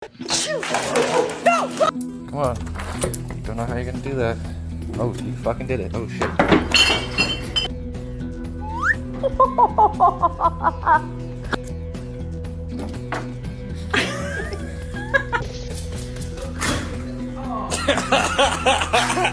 Come on. Don't know how you're gonna do that. Oh, you fucking did it. Oh shit.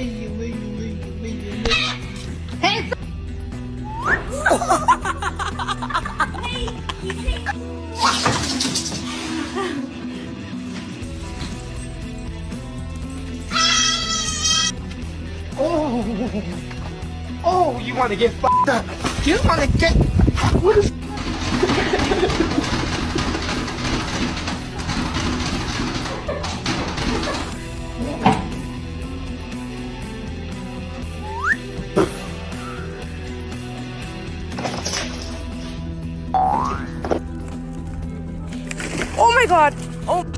Oh, want to get fucked up? You want to get? What is? Oh my god! Oh.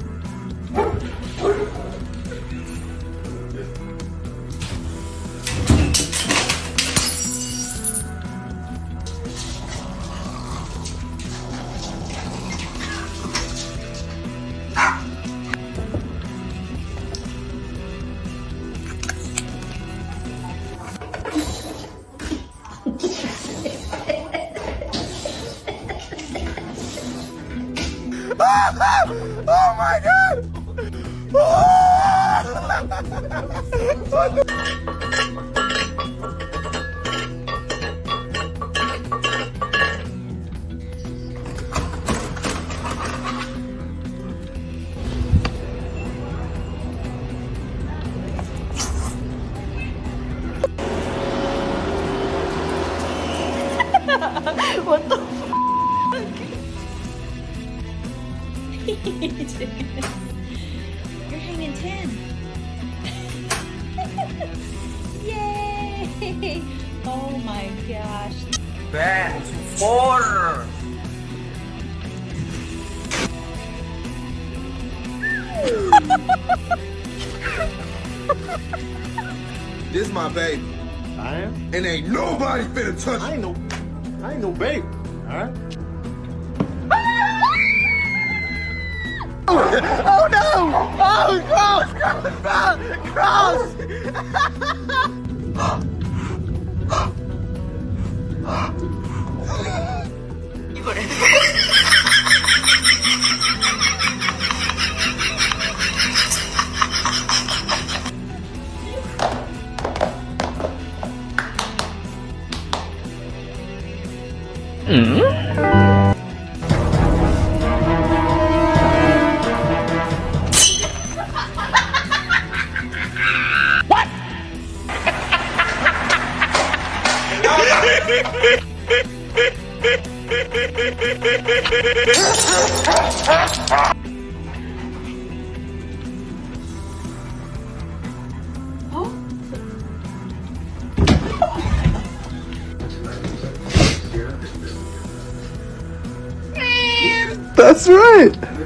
Oh my god! what the You're hanging 10. Yay! Oh my gosh. Back four. this my baby, I am? and ain't nobody finna touch I ain't no, I ain't no baby. Alright? Oh no! Oh, cross, cross, cross! Hmm? That's right.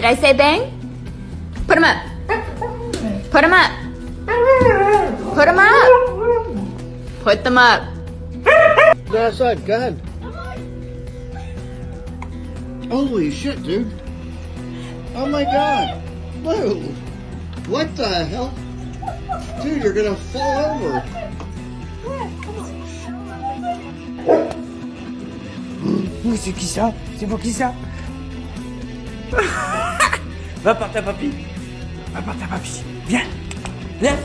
Did I say bang? Put him up. Put him up. Put him up. Put them up. Go outside, go ahead. Holy shit, dude. Oh my god. Blue. What the hell? Dude, you're gonna fall over. Ouh, c'est qui ça C'est pour qui ça Va par ta papy. Va par ta papy. Viens. Viens.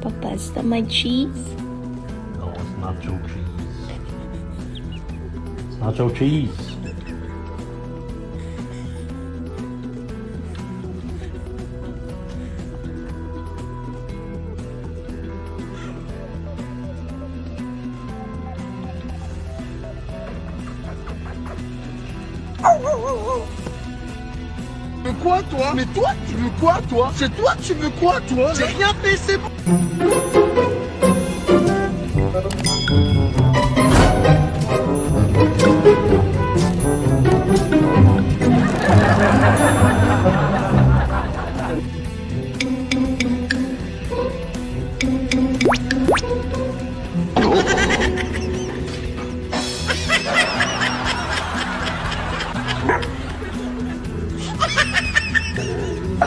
Papa, is that my cheese? Cheese. Tu veux quoi, toi? Mais toi, tu veux quoi, toi? C'est toi, tu veux quoi, toi? J'ai rien fait, c'est bon